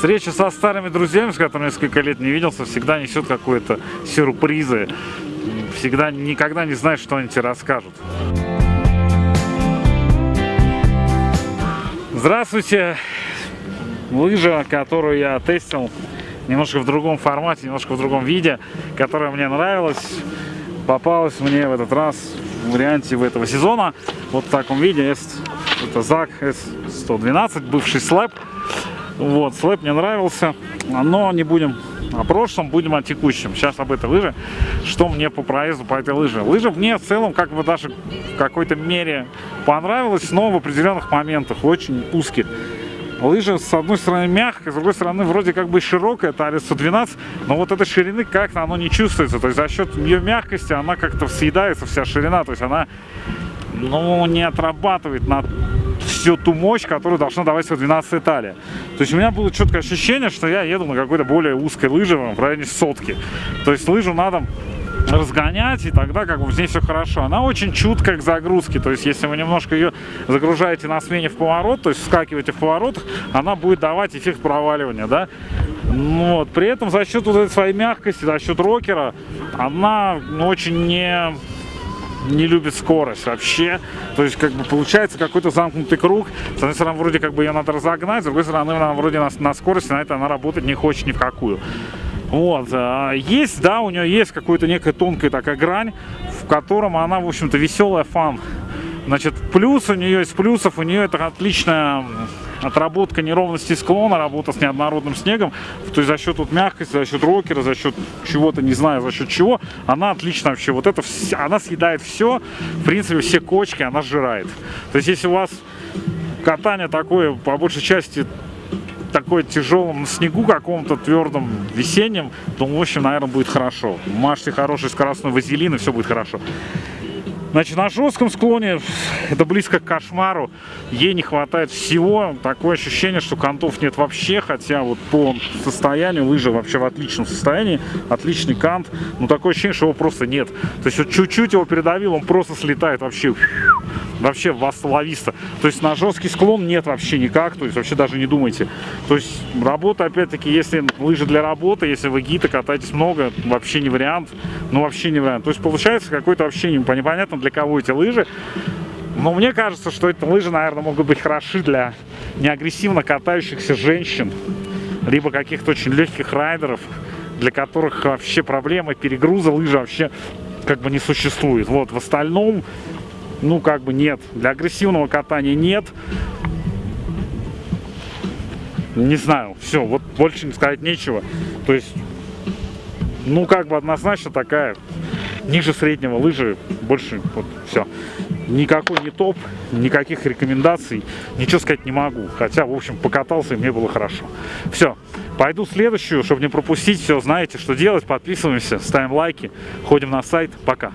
Встреча со старыми друзьями, с которыми несколько лет не виделся, всегда несет какие-то сюрпризы. Всегда, никогда не знаешь, что они тебе расскажут. Здравствуйте! Лыжа, которую я тестил немножко в другом формате, немножко в другом виде, которая мне нравилась, попалась мне в этот раз в варианте в этого сезона. Вот в таком виде это ЗАК S112, бывший слэп. Вот, слэп мне нравился, но не будем о прошлом, будем о текущем. Сейчас об этой лыже. Что мне по проезду по этой лыже? Лыжа мне в целом как бы даже в какой-то мере понравилась, но в определенных моментах очень узких. Лыжа с одной стороны мягкая, с другой стороны вроде как бы широкая, это RS-112, но вот этой ширины как-то оно не чувствуется. То есть за счет ее мягкости она как-то съедается вся ширина, то есть она ну, не отрабатывает на всю ту мощь, которую должна давать 12 Италия. То есть у меня было четкое ощущение, что я еду на какой-то более узкой лыже в районе сотки. То есть лыжу надо разгонять, и тогда как бы здесь все хорошо. Она очень чуткая к загрузке, то есть если вы немножко ее загружаете на смене в поворот, то есть вскакиваете в поворотах, она будет давать эффект проваливания, да. Ну вот. При этом за счет вот этой своей мягкости, за счет рокера, она ну, очень не не любит скорость вообще. То есть, как бы, получается какой-то замкнутый круг. С одной стороны, вроде как бы ее надо разогнать, с другой стороны, она вроде на, на скорости, на это она работать не хочет ни в какую. Вот. А, есть, да, у нее есть какая-то некая тонкая такая грань, в котором она, в общем-то, веселая фан. Значит, плюс у нее из плюсов, у нее это отличная отработка неровности склона, работа с неоднородным снегом, то есть за счет вот мягкости, за счет рокера, за счет чего-то, не знаю, за счет чего, она отлично вообще, вот это, она съедает все, в принципе, все кочки она сжирает. То есть если у вас катание такое, по большей части, такой тяжелом снегу каком-то твердом весеннем, то, в общем, наверное, будет хорошо. Мажьте хороший скоростной вазелин, и все будет хорошо. Значит, на жестком склоне это близко к кошмару. Ей не хватает всего. Такое ощущение, что контов нет вообще. Хотя вот по состоянию лыжи вообще в отличном состоянии. Отличный кант. Но такое ощущение, что его просто нет. То есть вот чуть-чуть его передавил, он просто слетает вообще вообще васловисто. То есть на жесткий склон нет вообще никак, то есть вообще даже не думайте. То есть работа, опять-таки, если лыжи для работы, если вы гита катаетесь много, вообще не вариант, ну вообще не вариант. То есть получается какой-то вообще непонятно для кого эти лыжи. Но мне кажется, что эти лыжи, наверное, могут быть хороши для неагрессивно катающихся женщин, либо каких-то очень легких райдеров, для которых вообще проблемы перегруза лыжи вообще как бы не существует. Вот, в остальном ну, как бы нет. Для агрессивного катания нет. Не знаю, все, вот больше сказать нечего. То есть, ну, как бы однозначно такая ниже среднего лыжи, больше, вот, все. Никакой не топ, никаких рекомендаций, ничего сказать не могу. Хотя, в общем, покатался и мне было хорошо. Все, пойду следующую, чтобы не пропустить. Все, знаете, что делать. Подписываемся, ставим лайки, ходим на сайт. Пока.